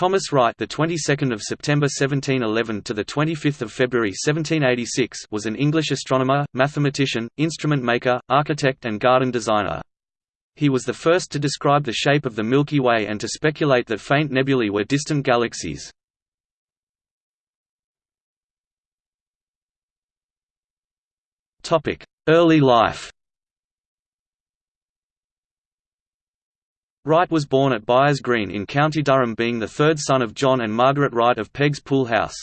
Thomas Wright, the 22nd of September 1711 to the 25th of February 1786, was an English astronomer, mathematician, instrument maker, architect and garden designer. He was the first to describe the shape of the Milky Way and to speculate that faint nebulae were distant galaxies. Topic: Early life. Wright was born at Byers Green in County Durham being the third son of John and Margaret Wright of Peggs Pool House.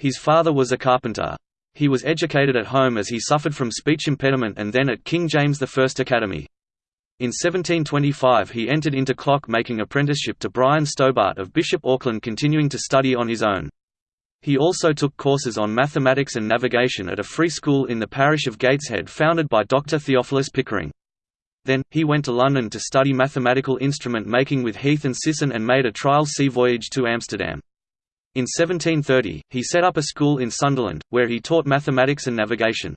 His father was a carpenter. He was educated at home as he suffered from speech impediment and then at King James I Academy. In 1725 he entered into clock-making apprenticeship to Brian Stobart of Bishop Auckland continuing to study on his own. He also took courses on mathematics and navigation at a free school in the parish of Gateshead founded by Dr. Theophilus Pickering. Then, he went to London to study mathematical instrument making with Heath and Sisson and made a trial sea voyage to Amsterdam. In 1730, he set up a school in Sunderland, where he taught mathematics and navigation.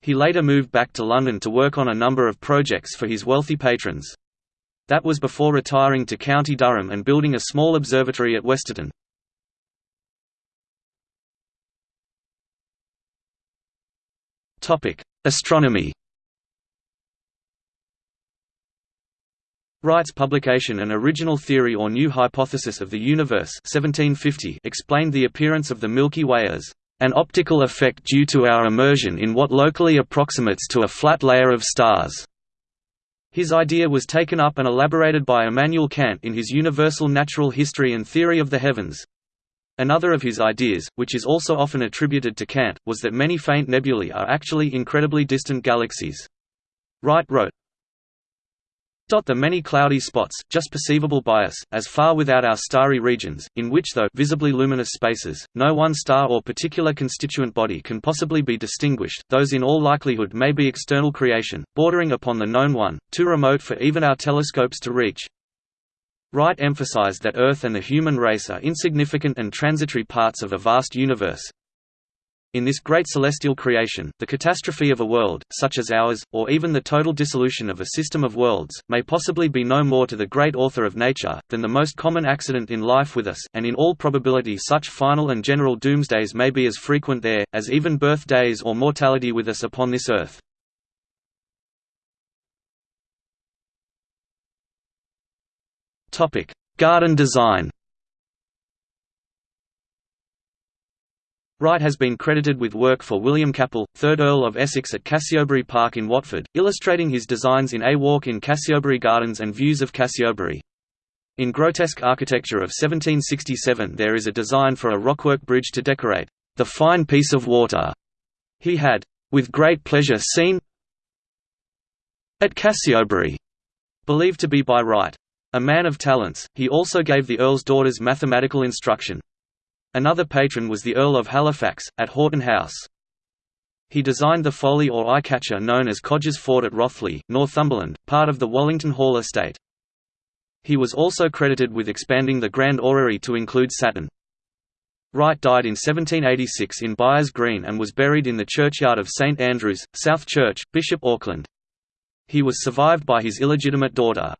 He later moved back to London to work on a number of projects for his wealthy patrons. That was before retiring to County Durham and building a small observatory at Westerton. Astronomy Wright's publication An Original Theory or New Hypothesis of the Universe 1750 explained the appearance of the Milky Way as an optical effect due to our immersion in what locally approximates to a flat layer of stars. His idea was taken up and elaborated by Immanuel Kant in his Universal Natural History and Theory of the Heavens. Another of his ideas, which is also often attributed to Kant, was that many faint nebulae are actually incredibly distant galaxies. Wright wrote, the many cloudy spots, just perceivable by us, as far without our starry regions, in which though visibly luminous spaces, no one star or particular constituent body can possibly be distinguished, those in all likelihood may be external creation, bordering upon the known one, too remote for even our telescopes to reach. Wright emphasized that Earth and the human race are insignificant and transitory parts of a vast universe, in this great celestial creation, the catastrophe of a world, such as ours, or even the total dissolution of a system of worlds, may possibly be no more to the great author of nature, than the most common accident in life with us, and in all probability such final and general doomsdays may be as frequent there, as even birthdays or mortality with us upon this earth. Garden design Wright has been credited with work for William Capel, 3rd Earl of Essex at Cassiobury Park in Watford, illustrating his designs in A Walk in Cassiobury Gardens and Views of Cassiobury. In grotesque architecture of 1767 there is a design for a rockwork bridge to decorate, "...the fine piece of water." He had, "...with great pleasure seen at Cassiobury," believed to be by Wright. A man of talents, he also gave the Earl's daughters mathematical instruction. Another patron was the Earl of Halifax, at Horton House. He designed the folly or eye-catcher known as Codger's Fort at Rothley, Northumberland, part of the Wallington Hall estate. He was also credited with expanding the Grand Orrery to include Saturn. Wright died in 1786 in Byers Green and was buried in the churchyard of St Andrews, South Church, Bishop Auckland. He was survived by his illegitimate daughter.